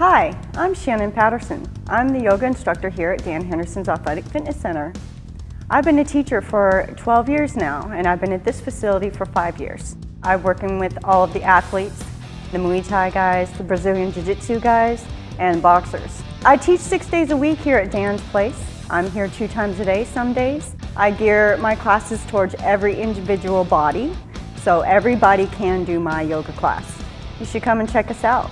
Hi, I'm Shannon Patterson. I'm the yoga instructor here at Dan Henderson's Athletic Fitness Center. I've been a teacher for 12 years now, and I've been at this facility for five years. I'm working with all of the athletes, the Muay Thai guys, the Brazilian Jiu-Jitsu guys, and boxers. I teach six days a week here at Dan's Place. I'm here two times a day some days. I gear my classes towards every individual body, so everybody can do my yoga class. You should come and check us out.